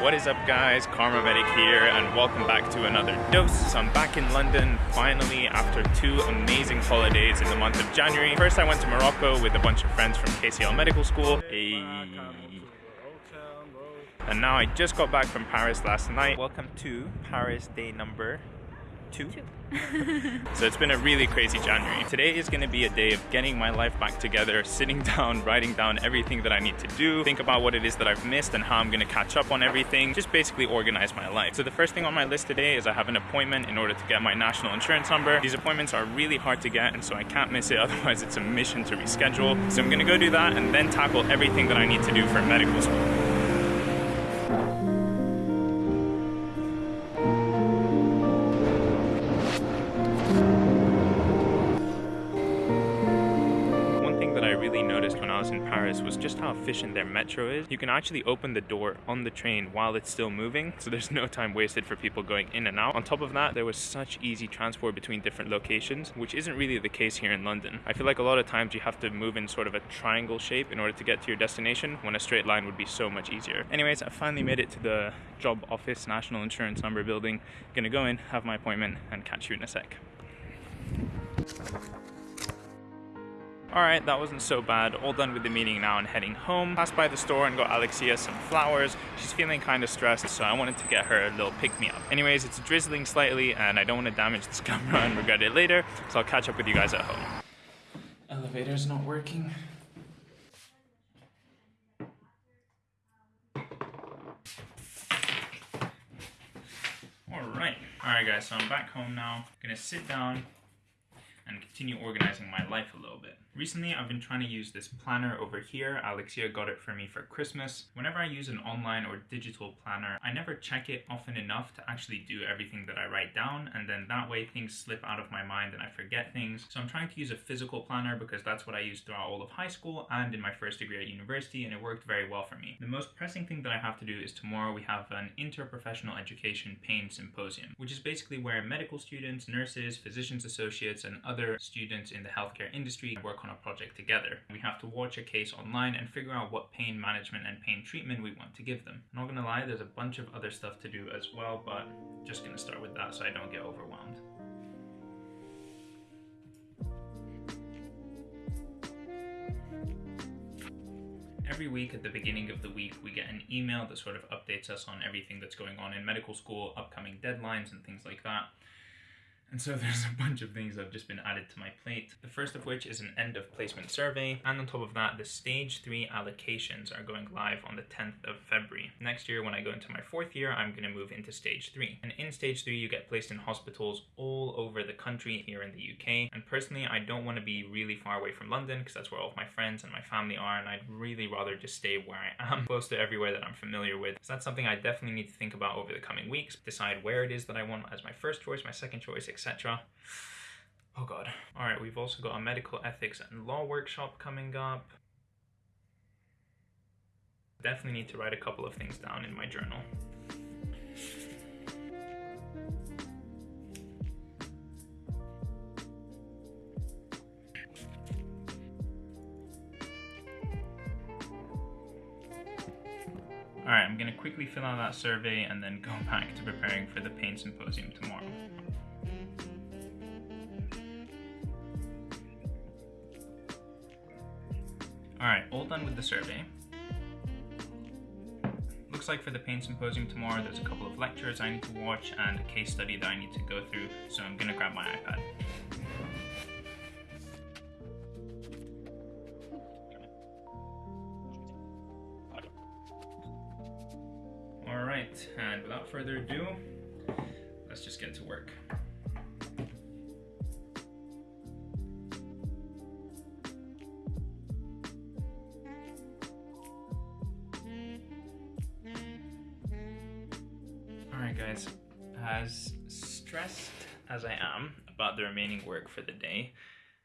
What is up guys, Kharma Medic here and welcome back to another dose. So I'm back in London finally after two amazing holidays in the month of January. First I went to Morocco with a bunch of friends from KCL Medical School. Hey. And now I just got back from Paris last night. Welcome to Paris day number two. two. so it's been a really crazy January. Today is going to be a day of getting my life back together, sitting down, writing down everything that I need to do, think about what it is that I've missed and how I'm going to catch up on everything, just basically organize my life. So the first thing on my list today is I have an appointment in order to get my national insurance number. These appointments are really hard to get and so I can't miss it, otherwise it's a mission to reschedule. So I'm going to go do that and then tackle everything that I need to do for medical school. How efficient their metro is. You can actually open the door on the train while it's still moving, so there's no time wasted for people going in and out. On top of that, there was such easy transport between different locations, which isn't really the case here in London. I feel like a lot of times you have to move in sort of a triangle shape in order to get to your destination, when a straight line would be so much easier. Anyways, I finally made it to the job office, national insurance number building. Gonna go in, have my appointment, and catch you in a sec. Alright, that wasn't so bad. All done with the meeting now and heading home. Passed by the store and got Alexia some flowers. She's feeling kind of stressed, so I wanted to get her a little pick-me-up. Anyways, it's drizzling slightly and I don't want to damage this camera and regret it later, so I'll catch up with you guys at home. Elevator's not working. Alright. Alright guys, so I'm back home now. Gonna sit down and continue organizing my life a little bit. Recently, I've been trying to use this planner over here. Alexia got it for me for Christmas. Whenever I use an online or digital planner, I never check it often enough to actually do everything that I write down, and then that way things slip out of my mind and I forget things. So I'm trying to use a physical planner because that's what I used throughout all of high school and in my first degree at university, and it worked very well for me. The most pressing thing that I have to do is tomorrow we have an interprofessional education pain symposium, which is basically where medical students, nurses, physicians associates, and other students in the healthcare industry work on a project together. We have to watch a case online and figure out what pain management and pain treatment we want to give them. I'm not gonna lie, there's a bunch of other stuff to do as well, but just gonna start with that so I don't get overwhelmed. every week at the beginning of the week we get an email that sort of updates us on everything that's going on in medical school, upcoming deadlines and things like that. And so there's a bunch of things that have just been added to my plate. The first of which is an end of placement survey. And on top of that, the stage three allocations are going live on the 10th of February. Next year, when I go into my fourth year, I'm gonna move into stage three. And in stage three, you get placed in hospitals all over the country here in the UK. And personally, I don't wanna be really far away from London because that's where all of my friends and my family are. And I'd really rather just stay where I am, close to everywhere that I'm familiar with. So that's something I definitely need to think about over the coming weeks. Decide where it is that I want as my first choice, my second choice, etc. Oh god. Alright, we've also got a medical ethics and law workshop coming up. Definitely need to write a couple of things down in my journal. Alright, I'm going to quickly fill out that survey and then go back to preparing for the pain symposium tomorrow. Alright, all done with the survey. Looks like for the pain symposium tomorrow, there's a couple of lectures I need to watch and a case study that I need to go through, so I'm gonna grab my iPad. Alright, and without further ado, let's just get to work. Guys. As stressed as I am about the remaining work for the day,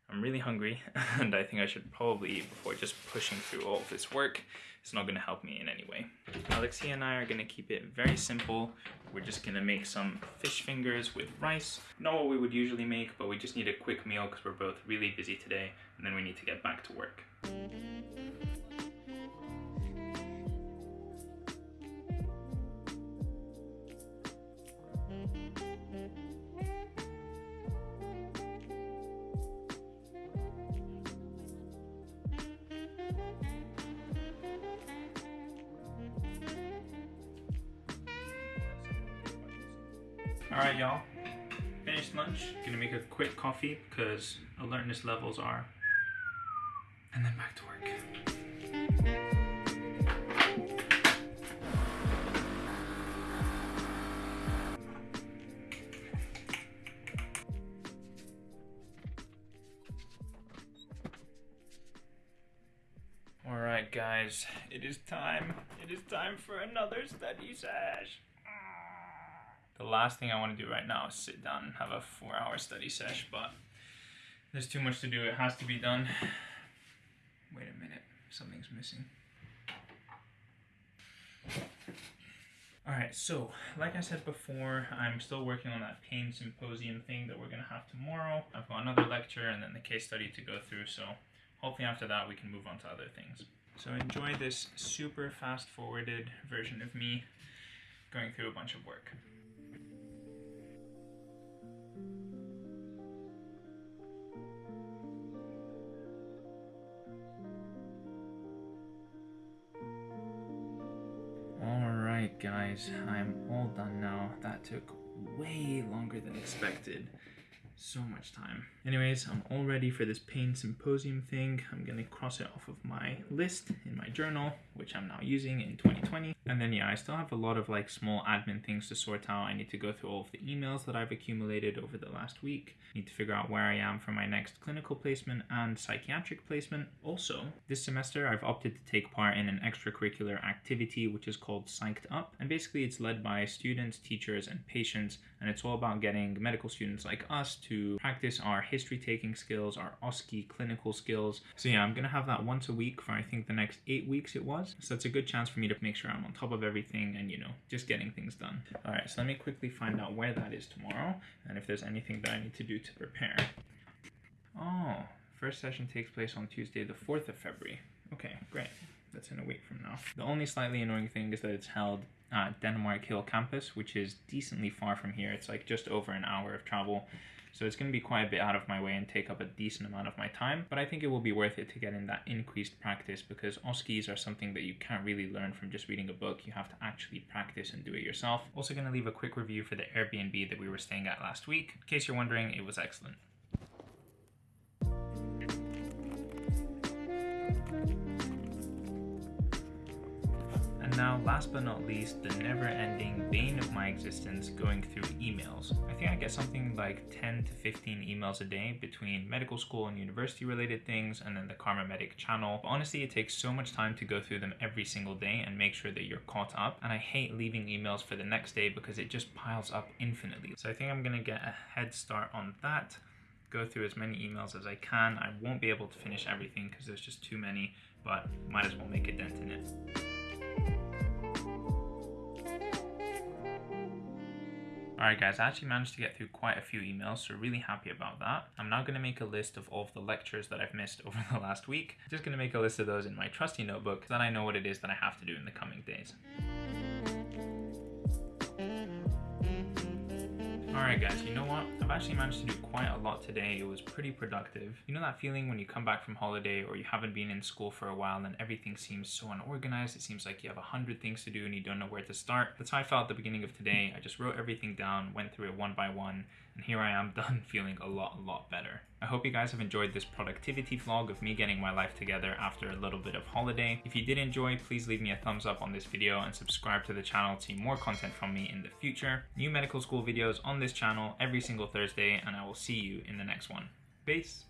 I'm really hungry and I think I should probably eat before just pushing through all of this work. It's not going to help me in any way. Alexia and I are going to keep it very simple. We're just going to make some fish fingers with rice. Not what we would usually make, but we just need a quick meal because we're both really busy today and then we need to get back to work. Alright, y'all. Finished lunch. Gonna make a quick coffee because alertness levels are. And then back to work. Alright guys, it is time. It is time for another study sesh. The last thing I want to do right now is sit down and have a four hour study sesh, but there's too much to do. It has to be done. Wait a minute, something's missing. Alright, so like I said before, I'm still working on that pain symposium thing that we're gonna have tomorrow. I've got another lecture and then the case study to go through, so hopefully after that we can move on to other things. So enjoy this super fast forwarded version of me going through a bunch of work. Guys, I'm all done now. That took way longer than expected so much time. Anyways, I'm all ready for this pain symposium thing. I'm gonna cross it off of my list in my journal, which I'm now using in 2020. And then yeah, I still have a lot of like small admin things to sort out. I need to go through all of the emails that I've accumulated over the last week. I Need to figure out where I am for my next clinical placement and psychiatric placement. Also, this semester I've opted to take part in an extracurricular activity which is called Psyched Up. And basically it's led by students, teachers, and patients, and it's all about getting medical students like us to practice our history taking skills, our OSCE clinical skills. So yeah, I'm gonna have that once a week for I think the next eight weeks it was. So it's a good chance for me to make sure I'm on top of everything and you know, just getting things done. All right, so let me quickly find out where that is tomorrow and if there's anything that I need to do to prepare. Oh, first session takes place on Tuesday, the 4th of February. Okay, great. That's in a week from now. The only slightly annoying thing is that it's held at Denmark Hill campus, which is decently far from here. It's like just over an hour of travel. So it's going to be quite a bit out of my way and take up a decent amount of my time, but I think it will be worth it to get in that increased practice because OSCEs are something that you can't really learn from just reading a book. You have to actually practice and do it yourself. Also going to leave a quick review for the Airbnb that we were staying at last week. In case you're wondering, it was excellent. Now, last but not least, the never-ending bane of my existence, going through emails. I think I get something like 10 to 15 emails a day between medical school and university related things and then the Kharma Medic channel. But honestly, it takes so much time to go through them every single day and make sure that you're caught up. And I hate leaving emails for the next day because it just piles up infinitely. So I think I'm gonna get a head start on that go through as many emails as I can. I won't be able to finish everything because there's just too many, but might as well make a dent in it. Alright guys, I actually managed to get through quite a few emails, so really happy about that. I'm now going to make a list of all of the lectures that I've missed over the last week. Just going to make a list of those in my trusty notebook, so that I know what it is that I have to do in the coming days. Alright guys, you know what? I've actually managed to do quite a lot today. It was pretty productive. You know that feeling when you come back from holiday or you haven't been in school for a while and everything seems so unorganized? It seems like you have a hundred things to do and you don't know where to start. That's how I felt at the beginning of today. I just wrote everything down, went through it one by one, and here I am done feeling a lot, a lot better. I hope you guys have enjoyed this productivity vlog of me getting my life together after a little bit of holiday. If you did enjoy, please leave me a thumbs up on this video and subscribe to the channel to see more content from me in the future. New medical school videos on this channel every single Thursday, and I will see you in the next one. Peace!